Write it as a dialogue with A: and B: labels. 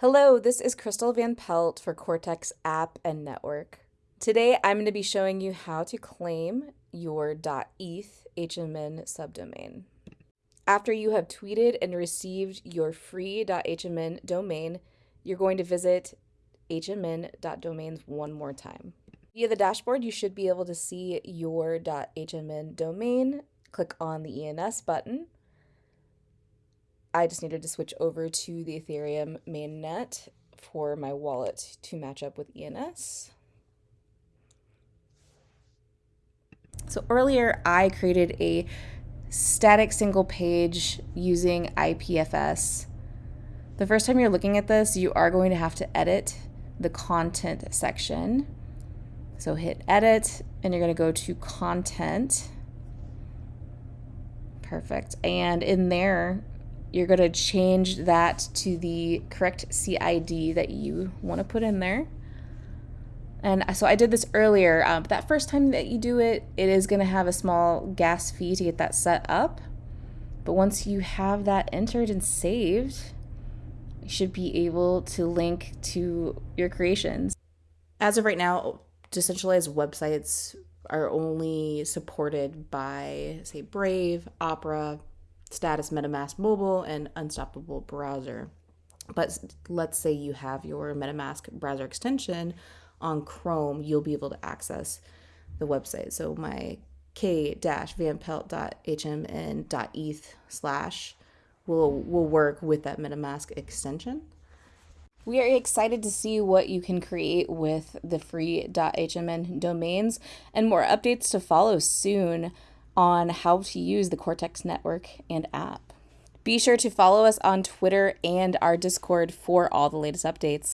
A: Hello, this is Crystal Van Pelt for Cortex App and Network. Today I'm going to be showing you how to claim your .eth HMN subdomain. After you have tweeted and received your free .hmn domain, you're going to visit hmn.domains one more time. Via the dashboard, you should be able to see your .hmn domain. Click on the ENS button I just needed to switch over to the Ethereum mainnet for my wallet to match up with ENS. So earlier I created a static single page using IPFS. The first time you're looking at this, you are going to have to edit the content section. So hit edit and you're going to go to content. Perfect. And in there, you're going to change that to the correct CID that you want to put in there. And so I did this earlier, um, but that first time that you do it, it is going to have a small gas fee to get that set up. But once you have that entered and saved, you should be able to link to your creations. As of right now, decentralized websites are only supported by, say, Brave, Opera, Status MetaMask Mobile, and Unstoppable Browser. But let's say you have your MetaMask browser extension on Chrome, you'll be able to access the website. So my k-vanpelt.hmn.eth slash will will work with that MetaMask extension. We are excited to see what you can create with the free .hmn domains and more updates to follow soon on how to use the Cortex network and app. Be sure to follow us on Twitter and our Discord for all the latest updates.